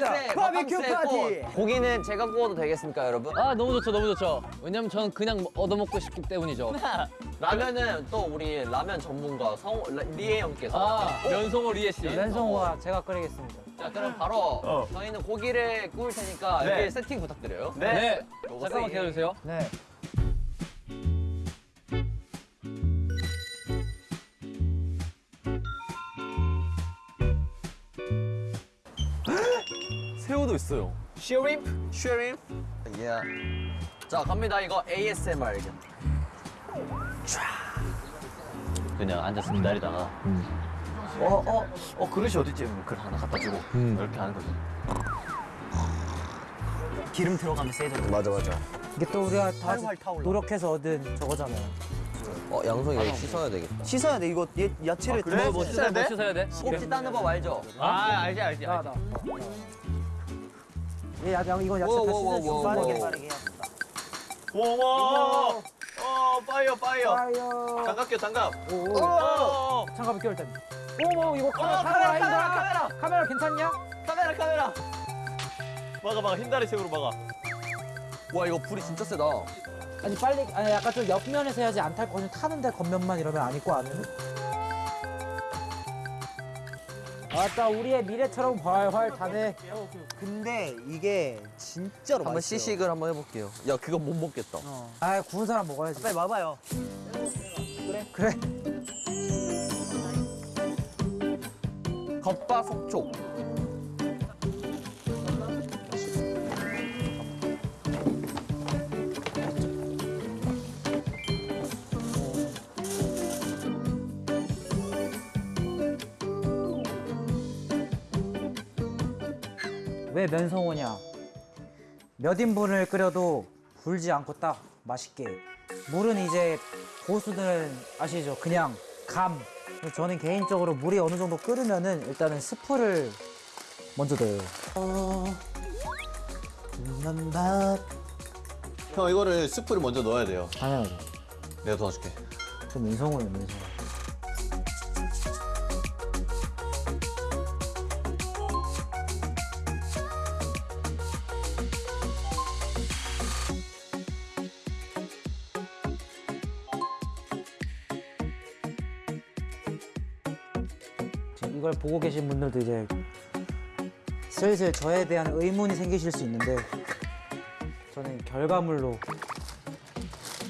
맞습니다. 바비큐 파티. 고기는 제가 구워도 되겠습니까, 여러분? 아 너무 좋죠 너무 좋죠 왜냐면 저는 그냥 얻어먹고 싶기 때문이죠 라면은 또 우리 라면 전문가 성 라- 리에 형께서 아 면성호 리에 씨 랜성호가 제가 끓이겠습니다. 자 그럼 바로 저희는 고기를 구울 테니까 여기 세팅 부탁드려요. 네, 요거 잠깐만. 기다려주세요 네. 있어요. Shrimp? Shrimp? 예. 자 갑니다 이거 ASMR. 그냥 앉아서 기다리다가 어, 어, 어, 그릇이 어딨지? 그걸 하나 갖다 주고 이렇게 하는 거지. 기름 들어가면 세잖아. 맞아 맞아. 이게 또 우리가 다. 노력해서 얻은 저거잖아요. 어 양송이 여기 씻어야 되겠다. 씻어야 돼. 이거 얘, 야채를 그래? 뭐 씻어야 돼? 씻어야 돼? 꼭지 따는 법 알죠? 아, 알지, 알지, 나 알지. 나. 얘 야, 야, 이거 야채 다 워워워워. 씻어주고 빠르게 빠르게. 와, 어, 파이어, 파이어. 파이어. 장갑 껴, 장갑. 오. 어, 장갑을 끼울 때. 어머 이거 카메라 카메라 카메라 카메라 카메라 괜찮냐? 카메라, 카메라. 막아, 막아, 흰다리 색으로 막아. 와 이거 불이 진짜 세다. 아니 빨리 아니 약간 좀 옆면에서 해야지 안 탈 거는 타는데 겉면만 이러면 안 익고 안에는. 아따 우리의 미래처럼 활활 타네. 근데 이게 진짜로 한번 맛있어요. 시식을 한번 해볼게요. 야 그거 못 먹겠다. 아 구운 사람 먹어야지. 빨리 와봐요. 그래. 겉바 속촉. 왜 면성호냐? 몇 인분을 끓여도 불지 않고 딱 맛있게. 물은 이제 고수들은 아시죠? 그냥 감. 저는 개인적으로 물이 어느 정도 끓으면은 일단은 스프를 먼저 넣어요. 형, 이거를 스프를 먼저 넣어야 돼요. 당연하죠. 내가 도와줄게. 저 면성호예요, 면성호. 보고 계신 분들도 이제 슬슬 저에 대한 의문이 생기실 수 있는데 저는 결과물로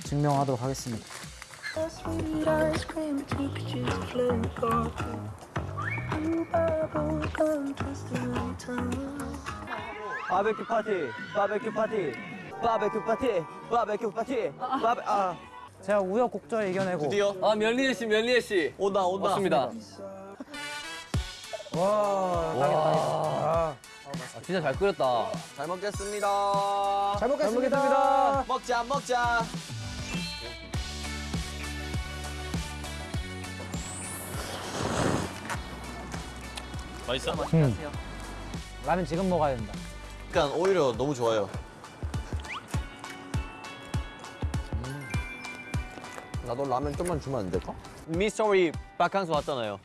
증명하도록 하겠습니다. 바베큐 파티. 바베큐 파티. 바베큐 파티. 바베큐 파티. 바베 아. 제가 우여곡절 이겨내고 드디어 아 면리에 씨 면리에 씨 온다, 온다. 맞습니다 와, 딱이다, 딱이다. 아, 진짜 잘 끓였다 잘 먹겠습니다. 잘 먹겠습니다. 먹자 먹자. 맛있어? 라면 지금 먹어야 된다. 그러니까 오히려 너무 좋아요. 나도 라면 좀만 주면 안 될까? 미스터리 바캉스 왔잖아요.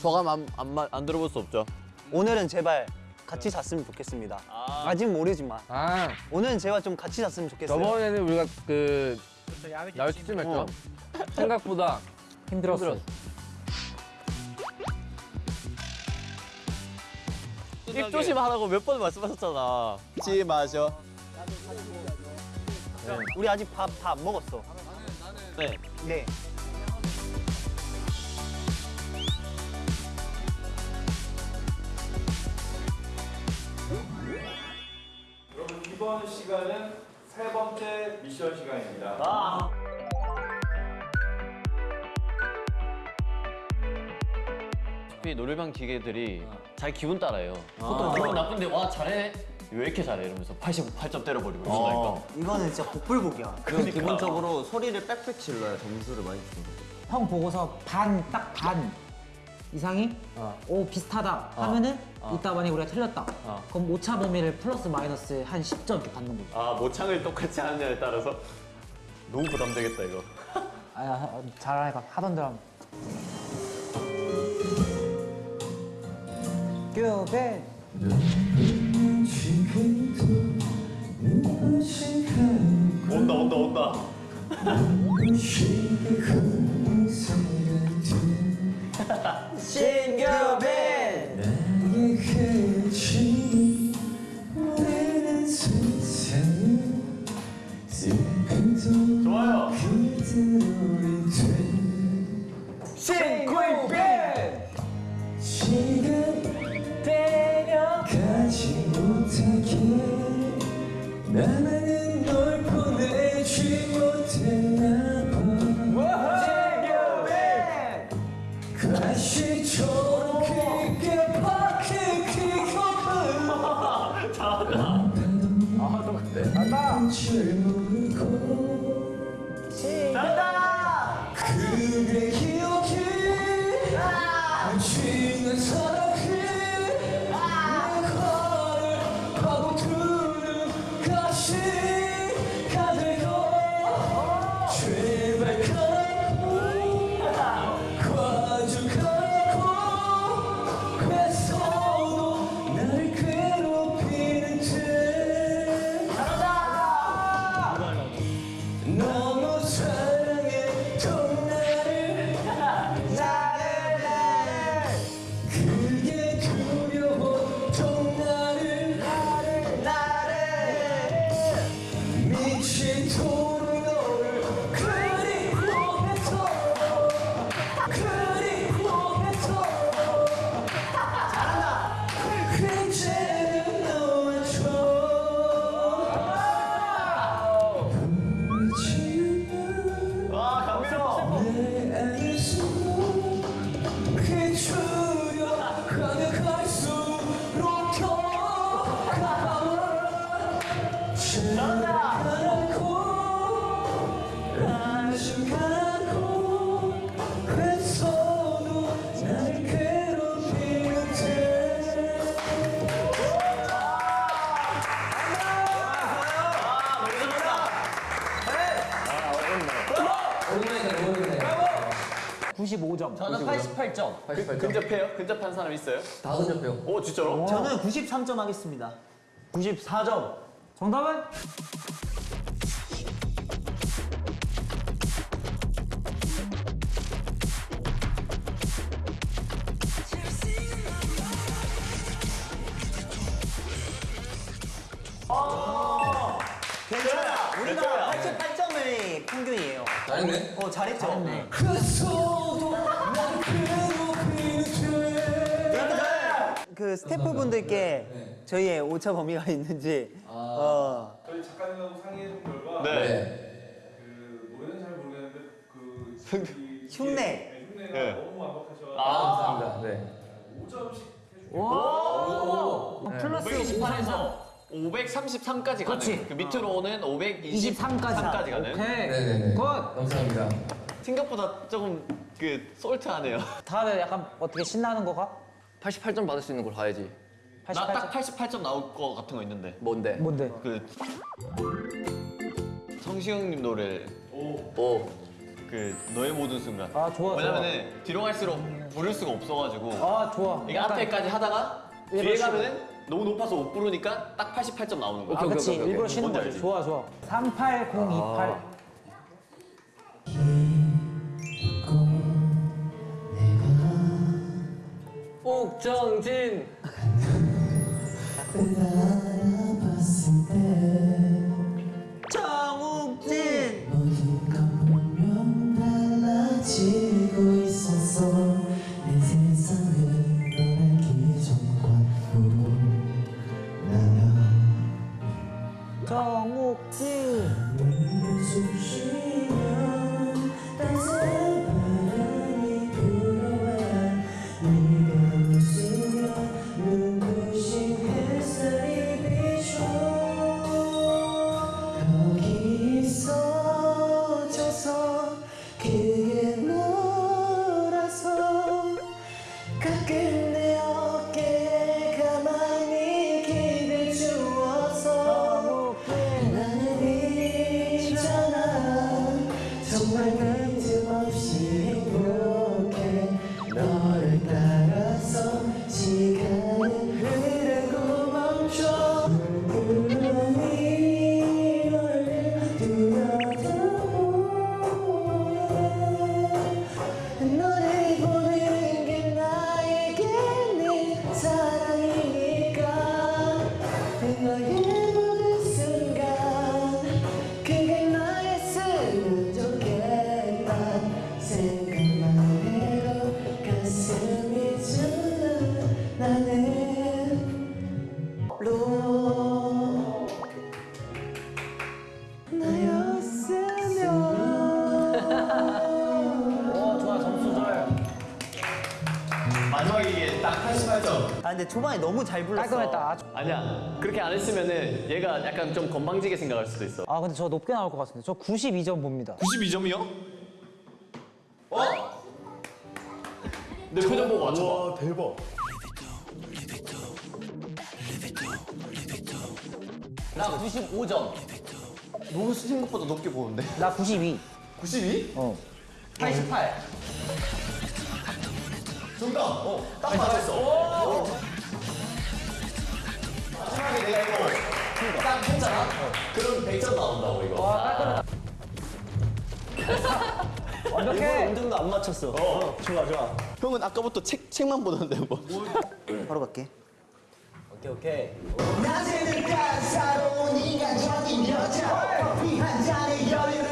소감 안, 안, 마- 안 들어볼 수 없죠? 오늘은 제발 같이 잤으면 좋겠습니다. 아. 직 모르지만 아 오늘은 제발 좀 같이 잤으면 좋겠어요. 저번에는 우리가 그 야외쯤 했죠 생각보다 힘들었어. 힘들었어. 입 조심하라고 몇 번 말씀하셨잖아. 지 마셔. 우리 아직 밥 다 안 먹었어. 네. 네. 번째 미션 시간입니다. 어차피 노래방 기계들이 자기 기분 따라해요. 보통 기분 나쁜데 와 잘해. 왜 이렇게 잘해? 이러면서 88점 때려버리고 이러니까. 이거는 진짜 복불복이야. 그럼 기본적으로 소리를 빽빽 질러야 점수를 많이 주는 거. 형 보고서 반, 딱 반 이상이 오 비슷하다 하면은 이따 만약에 우리가 틀렸다. 그럼 오차 범위를 플러스 마이너스 한 10점 이렇게 받는 거죠. 아 모창을 똑같이 하느냐에 따라서 너무 부담되겠다 이거. 아 잘하니까 하던 대로 하면 큐벤 온다 온다 온다. 좋아 잘한 저는 88점. 그, 근접해요? 근접한 사람 있어요? 다 근접해요. 오 진짜로? 저는 93점 하겠습니다 94점 정답은 괜찮아 우리가 괜찮아. 88점의 평균이에요 잘했네. 어 잘했죠 날 괴롭히는데 그 스태프분들께 저희의 오차 범위가 있는지 어, 저희 작가님하고 상의해본 결과 네. 그 노래는 잘 모르겠는데 그 이- 흉내. 네, 흉내가 네. 너무 완벽하셔서 아. 감사합니다. 네. 5점씩 해주고 오. 플러스 528에서 533까지 가는. 그렇지. 그 밑으로는 523까지 23까지 가는. 오케이 네네네. Good 감사합니다. 생각보다 조금 그 salt하네요. 다들 약간 어떻게 신나는 거 가? 88점 받을 수 있는 걸 가야지. 나딱 88점 88점 나올 거 같은 거 있는데. 뭔데? 뭔데? 그 성시경님 노래 오. 그 너의 모든 순간. 아 좋아 좋아 왜냐면은 뒤로 갈수록 부를 수가 없어가지고 아 좋아 이게 앞에까지 하다가 뒤에 일부러 가면은 너무 높아서 못 부르니까 딱 88점 나오는 거야. 아 그치 오케이, 오케이, 일부러. 쉬는 뭔지 거지 알지? 좋아 좋아 38028 옥정진. 알아봤을 때 아 근데 초반에 너무 잘 불렀어. 깔끔했다. 아주- 아니야. 그렇게 안 했으면은 얘가 약간 좀 건방지게 생각할 수도 있어. 아 근데 저 높게 나올 것 같은데. 저 92점 봅니다. 92점이요? 어? 내 표정 보고 맞춰봐. 대박. 나 95점. 너무 생각보다 높게 보는데. 나 92. 92? 어. 88. 정답. 어, 딱 맞았어. 마지막에 내가 이거 딱 했잖아? 그럼 100점 나온다고 이거. 완벽해. 어느 정도 안 맞췄어. 어, 좋아 좋아. 형은 아까부터 책 책만 보던데 뭐. 바로 갈게. 오케이 오케이. 낮에는 따사로운 인간적인 여자 커피 한 잔에 여유를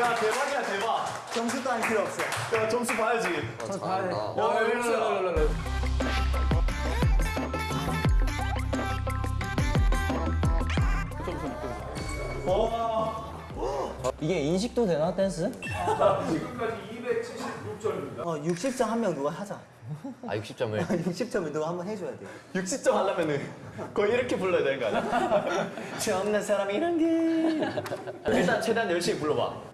야 대박이야 대박. 점수 따위 필요 없어. 야 점수 봐야지. 야, 일로, 일로, 일로, 일로. 이게 인식도 되나 댄스? 지금까지 276점입니다. 어 60점 한 명 누가 하자. 아, 60점을. 60점을 누가 한번 해줘야 돼. 60점 하려면은 거의 이렇게 불러야 되는 거 아니야? 처음 난 사람이란 게. 일단 최대한 열심히 불러봐.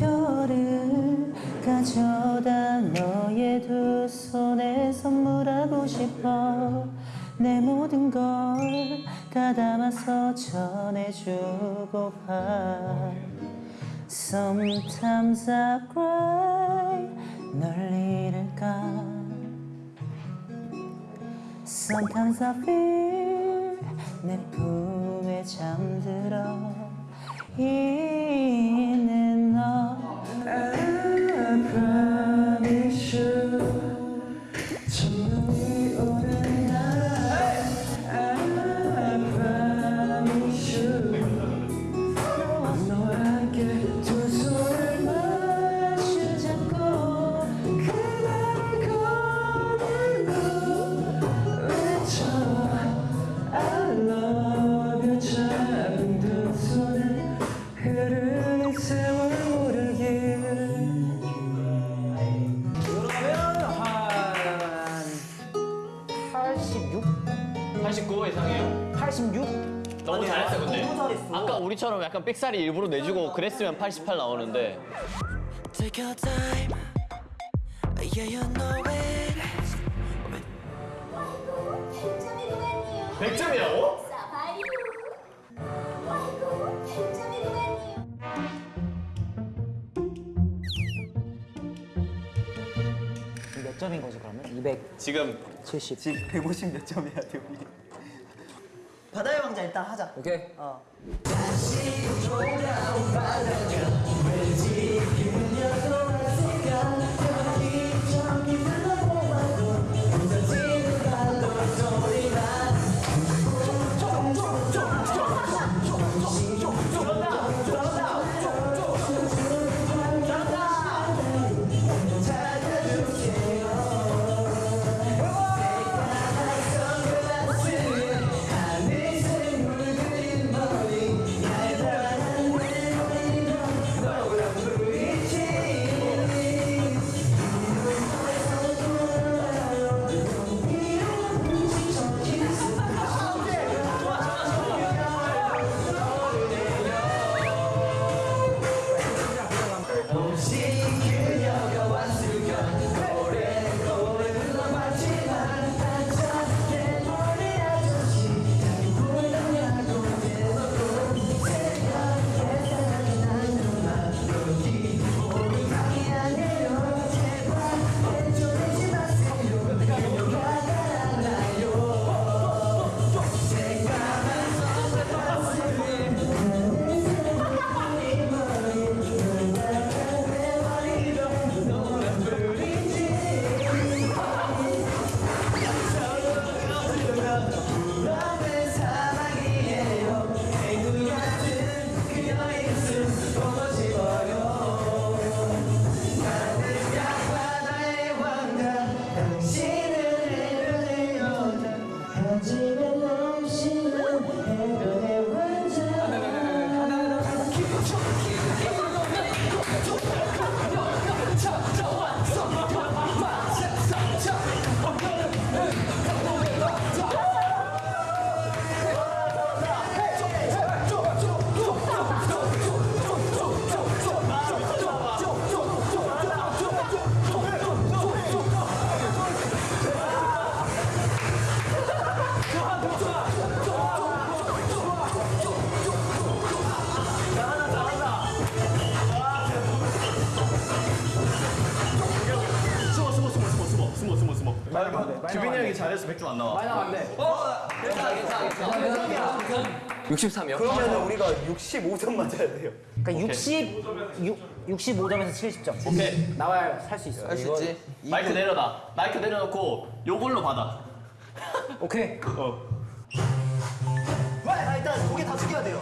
저 별을 가져다 너의 두 손에 선물하고 싶어. 내 모든 걸 가담아서 전해주고파 Sometimes I cry. 널 잃을까? Sometimes I feel 내 품에 잠들어. 있는 너 우리처럼 약간 삑사리 일부러 내주고 그랬으면 88 나오는데. Take your time. Yeah, you know it. 100점이라고? 몇 점인 거지 그러면? 270. 지금 150 몇 점이야, 대우이. 바다의 왕자 일단 하자. 오케이. 어. 다시 돌아온 바다가 왠지 기분 여전한 순간 63이요? 그러면 우리가 65점 맞아야 돼요. 그러니까 60, 6, 65점에서 70점. 오케이 나와야 살 수 있어. 할 수 있지? 마이크 내려놔 마이크 내려놓고 요걸로 받아 오케이. 어 왜? 아, 일단 고개 다 숙여야 돼요.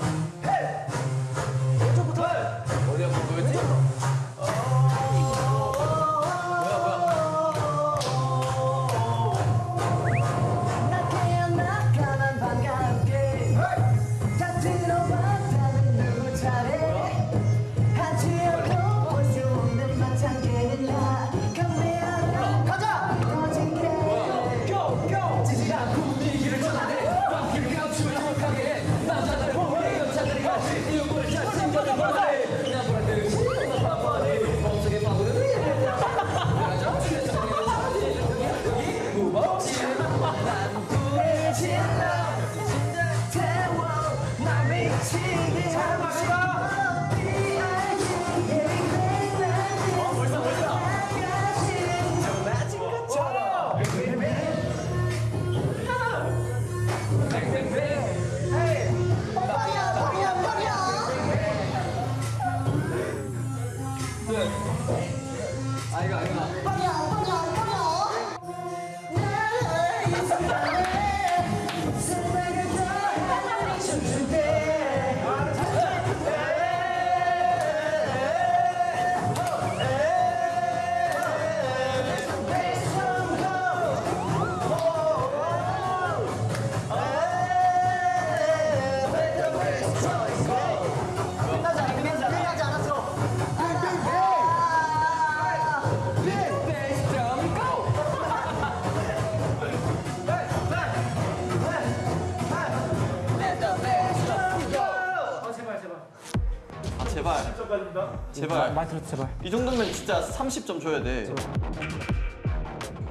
제발. 많이 들었어 제발. 이 정도면 진짜 30점 줘야 돼.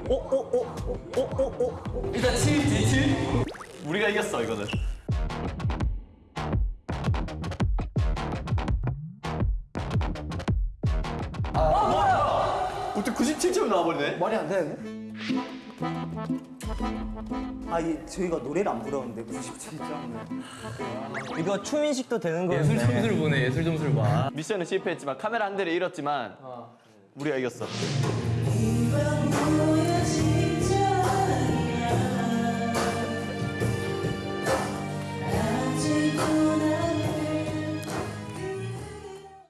오, 오, 오, 오, 오, 오. 일단 7지, 7. 우리가 이겼어, 이거는. 아, 뭐야? 어떻게 97점 나와버리네? 말이 안 되는데? 아, 이 저희가 노래를 안 부르는데 97점. 이거 춤인식도 되는 거예요. 예술 점수를 보네 예술 점수를 봐. 미션은 실패했지만 카메라 한 대를 잃었지만 우리가 이겼어.